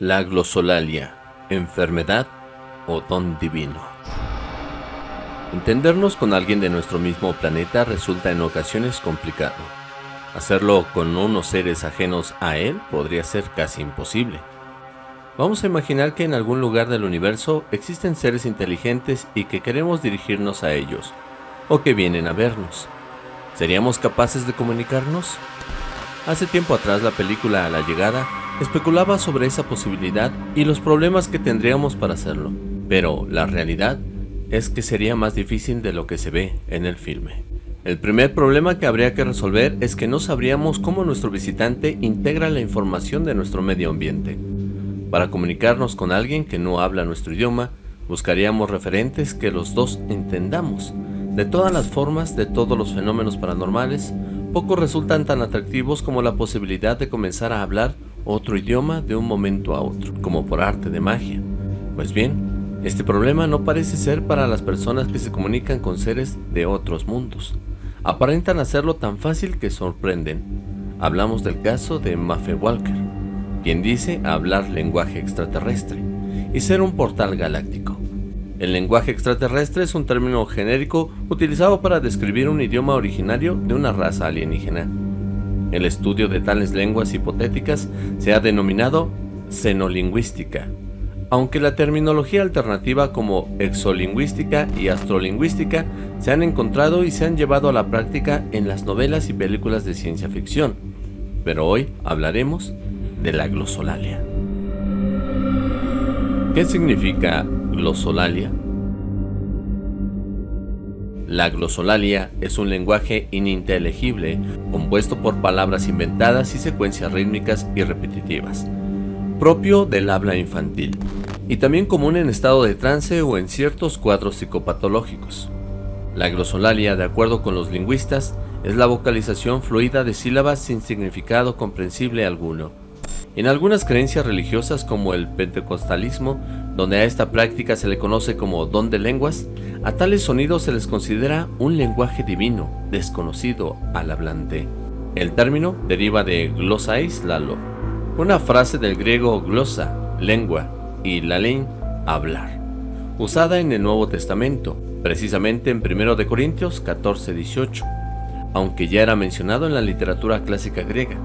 La glosolalia, enfermedad o don divino. Entendernos con alguien de nuestro mismo planeta resulta en ocasiones complicado. Hacerlo con unos seres ajenos a él podría ser casi imposible. Vamos a imaginar que en algún lugar del universo existen seres inteligentes y que queremos dirigirnos a ellos, o que vienen a vernos. ¿Seríamos capaces de comunicarnos? Hace tiempo atrás la película A la llegada especulaba sobre esa posibilidad y los problemas que tendríamos para hacerlo, pero la realidad es que sería más difícil de lo que se ve en el filme. El primer problema que habría que resolver es que no sabríamos cómo nuestro visitante integra la información de nuestro medio ambiente. Para comunicarnos con alguien que no habla nuestro idioma, buscaríamos referentes que los dos entendamos. De todas las formas, de todos los fenómenos paranormales, pocos resultan tan atractivos como la posibilidad de comenzar a hablar otro idioma de un momento a otro, como por arte de magia. Pues bien, este problema no parece ser para las personas que se comunican con seres de otros mundos. Aparentan hacerlo tan fácil que sorprenden. Hablamos del caso de Maffe Walker, quien dice hablar lenguaje extraterrestre y ser un portal galáctico. El lenguaje extraterrestre es un término genérico utilizado para describir un idioma originario de una raza alienígena. El estudio de tales lenguas hipotéticas se ha denominado xenolingüística, aunque la terminología alternativa como exolingüística y astrolingüística se han encontrado y se han llevado a la práctica en las novelas y películas de ciencia ficción. Pero hoy hablaremos de la glosolalia. ¿Qué significa glosolalia? La glosolalia es un lenguaje ininteligible compuesto por palabras inventadas y secuencias rítmicas y repetitivas, propio del habla infantil, y también común en estado de trance o en ciertos cuadros psicopatológicos. La glosolalia, de acuerdo con los lingüistas, es la vocalización fluida de sílabas sin significado comprensible alguno, en algunas creencias religiosas como el pentecostalismo, donde a esta práctica se le conoce como don de lenguas, a tales sonidos se les considera un lenguaje divino, desconocido al hablante. El término deriva de glosais lalo, una frase del griego glosa, lengua, y lalein, hablar, usada en el Nuevo Testamento, precisamente en 1 de Corintios 14-18, aunque ya era mencionado en la literatura clásica griega.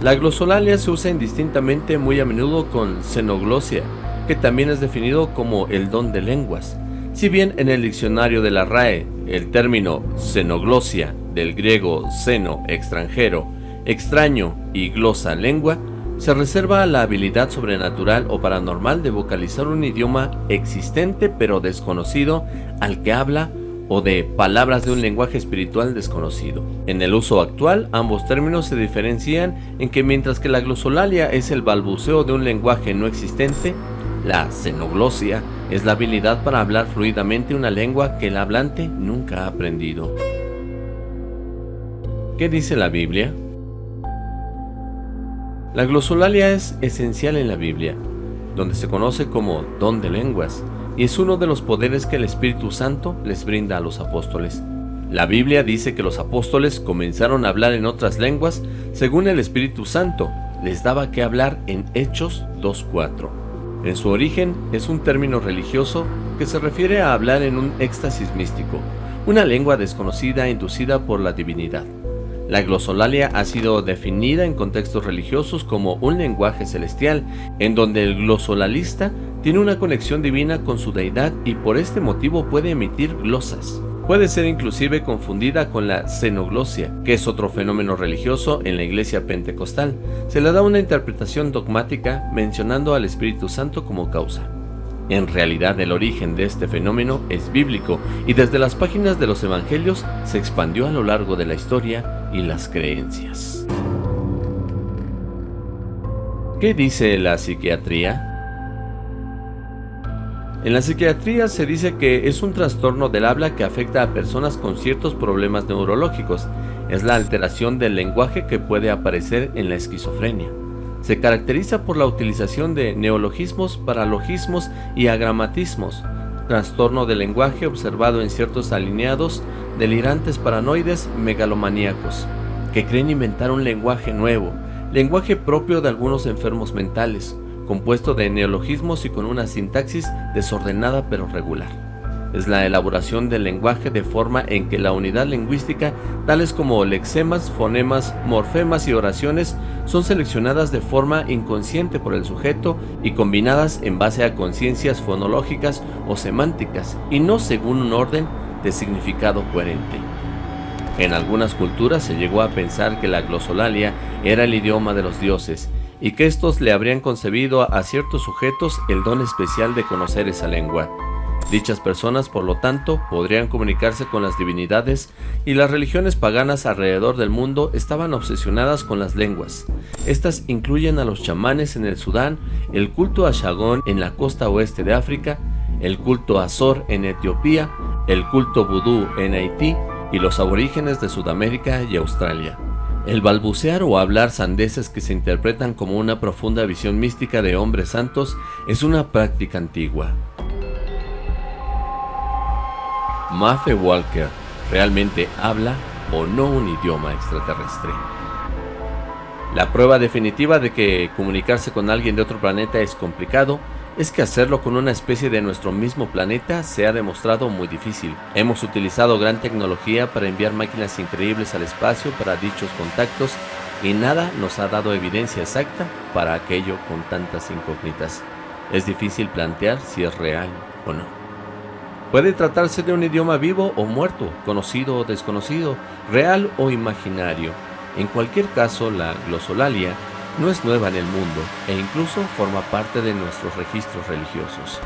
La glosolalia se usa indistintamente muy a menudo con xenoglosia, que también es definido como el don de lenguas. Si bien en el diccionario de la RAE el término xenoglosia, del griego xeno, extranjero, extraño y glosa, lengua, se reserva la habilidad sobrenatural o paranormal de vocalizar un idioma existente pero desconocido al que habla o de palabras de un lenguaje espiritual desconocido. En el uso actual, ambos términos se diferencian en que mientras que la glosolalia es el balbuceo de un lenguaje no existente, la xenoglosia es la habilidad para hablar fluidamente una lengua que el hablante nunca ha aprendido. ¿Qué dice la Biblia? La glosolalia es esencial en la Biblia, donde se conoce como don de lenguas, y es uno de los poderes que el Espíritu Santo les brinda a los apóstoles. La Biblia dice que los apóstoles comenzaron a hablar en otras lenguas según el Espíritu Santo les daba que hablar en Hechos 2.4. En su origen es un término religioso que se refiere a hablar en un éxtasis místico, una lengua desconocida inducida por la divinidad. La glosolalia ha sido definida en contextos religiosos como un lenguaje celestial, en donde el glosolalista tiene una conexión divina con su deidad y por este motivo puede emitir glosas. Puede ser inclusive confundida con la xenoglosia, que es otro fenómeno religioso en la iglesia pentecostal. Se le da una interpretación dogmática mencionando al Espíritu Santo como causa. En realidad el origen de este fenómeno es bíblico y desde las páginas de los evangelios se expandió a lo largo de la historia y las creencias. ¿Qué dice la psiquiatría? En la psiquiatría se dice que es un trastorno del habla que afecta a personas con ciertos problemas neurológicos. Es la alteración del lenguaje que puede aparecer en la esquizofrenia. Se caracteriza por la utilización de neologismos, paralogismos y agramatismos, trastorno del lenguaje observado en ciertos alineados delirantes paranoides megalomaníacos, que creen inventar un lenguaje nuevo, lenguaje propio de algunos enfermos mentales, compuesto de neologismos y con una sintaxis desordenada pero regular es la elaboración del lenguaje de forma en que la unidad lingüística, tales como lexemas, fonemas, morfemas y oraciones, son seleccionadas de forma inconsciente por el sujeto y combinadas en base a conciencias fonológicas o semánticas, y no según un orden de significado coherente. En algunas culturas se llegó a pensar que la glosolalia era el idioma de los dioses, y que estos le habrían concebido a ciertos sujetos el don especial de conocer esa lengua. Dichas personas, por lo tanto, podrían comunicarse con las divinidades y las religiones paganas alrededor del mundo estaban obsesionadas con las lenguas. Estas incluyen a los chamanes en el Sudán, el culto a Shagón en la costa oeste de África, el culto a Zor en Etiopía, el culto vudú en Haití y los aborígenes de Sudamérica y Australia. El balbucear o hablar sandeces que se interpretan como una profunda visión mística de hombres santos es una práctica antigua. Maffe Walker realmente habla o no un idioma extraterrestre. La prueba definitiva de que comunicarse con alguien de otro planeta es complicado es que hacerlo con una especie de nuestro mismo planeta se ha demostrado muy difícil. Hemos utilizado gran tecnología para enviar máquinas increíbles al espacio para dichos contactos y nada nos ha dado evidencia exacta para aquello con tantas incógnitas. Es difícil plantear si es real o no. Puede tratarse de un idioma vivo o muerto, conocido o desconocido, real o imaginario. En cualquier caso, la glosolalia no es nueva en el mundo e incluso forma parte de nuestros registros religiosos.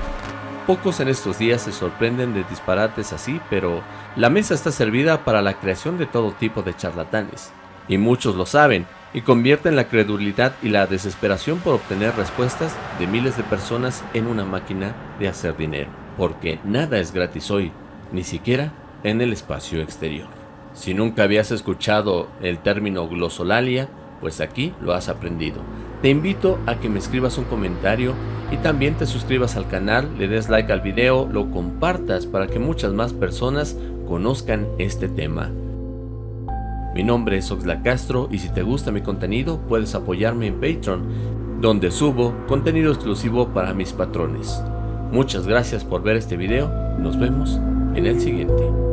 Pocos en estos días se sorprenden de disparates así, pero la mesa está servida para la creación de todo tipo de charlatanes. Y muchos lo saben, y convierten la credulidad y la desesperación por obtener respuestas de miles de personas en una máquina de hacer dinero porque nada es gratis hoy, ni siquiera en el espacio exterior. Si nunca habías escuchado el término glosolalia, pues aquí lo has aprendido. Te invito a que me escribas un comentario y también te suscribas al canal, le des like al video, lo compartas para que muchas más personas conozcan este tema. Mi nombre es Oxla Castro y si te gusta mi contenido puedes apoyarme en Patreon, donde subo contenido exclusivo para mis patrones. Muchas gracias por ver este video, nos vemos en el siguiente.